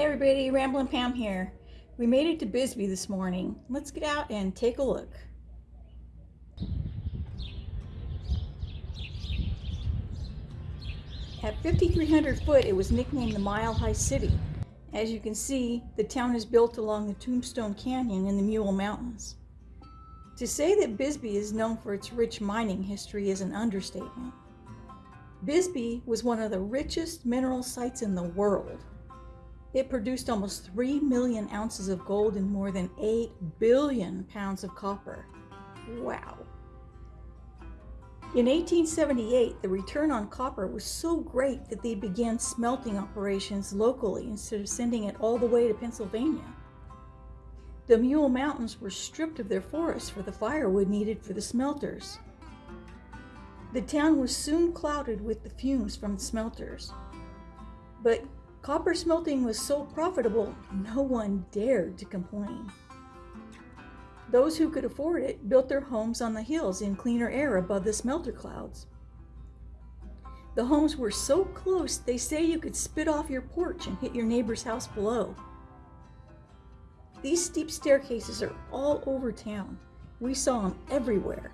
Hey everybody, Ramblin' Pam here. We made it to Bisbee this morning. Let's get out and take a look. At 5,300 foot, it was nicknamed the Mile High City. As you can see, the town is built along the Tombstone Canyon in the Mule Mountains. To say that Bisbee is known for its rich mining history is an understatement. Bisbee was one of the richest mineral sites in the world. It produced almost 3 million ounces of gold and more than 8 billion pounds of copper. Wow. In 1878, the return on copper was so great that they began smelting operations locally instead of sending it all the way to Pennsylvania. The Mule Mountains were stripped of their forests for the firewood needed for the smelters. The town was soon clouded with the fumes from the smelters. But Copper smelting was so profitable, no one dared to complain. Those who could afford it built their homes on the hills in cleaner air above the smelter clouds. The homes were so close, they say you could spit off your porch and hit your neighbor's house below. These steep staircases are all over town. We saw them everywhere.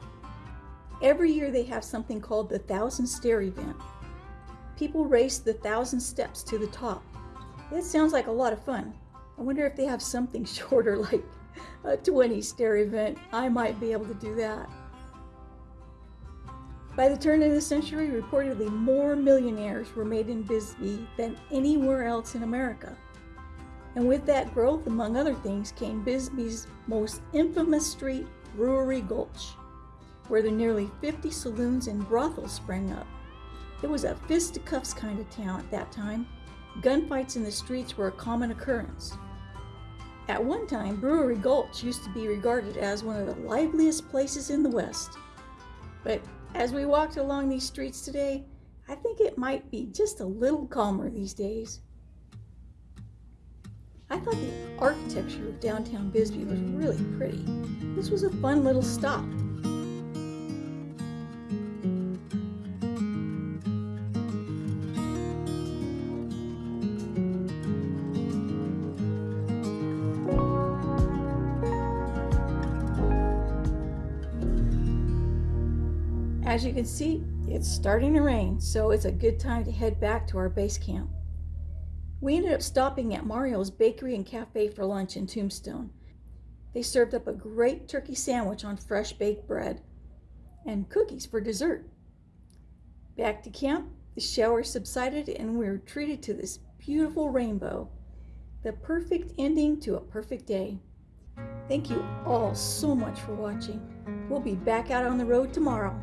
Every year they have something called the Thousand Stair event, People race the thousand steps to the top. That sounds like a lot of fun. I wonder if they have something shorter like a 20 stair event. I might be able to do that. By the turn of the century, reportedly more millionaires were made in Bisbee than anywhere else in America. And with that growth, among other things, came Bisbee's most infamous street, Brewery Gulch, where the nearly 50 saloons and brothels sprang up. It was a fisticuffs kind of town at that time. Gunfights in the streets were a common occurrence. At one time, Brewery Gulch used to be regarded as one of the liveliest places in the West. But as we walked along these streets today, I think it might be just a little calmer these days. I thought the architecture of downtown Bisbee was really pretty. This was a fun little stop. As you can see, it's starting to rain, so it's a good time to head back to our base camp. We ended up stopping at Mario's Bakery and Cafe for lunch in Tombstone. They served up a great turkey sandwich on fresh baked bread and cookies for dessert. Back to camp, the shower subsided and we were treated to this beautiful rainbow, the perfect ending to a perfect day. Thank you all so much for watching. We'll be back out on the road tomorrow.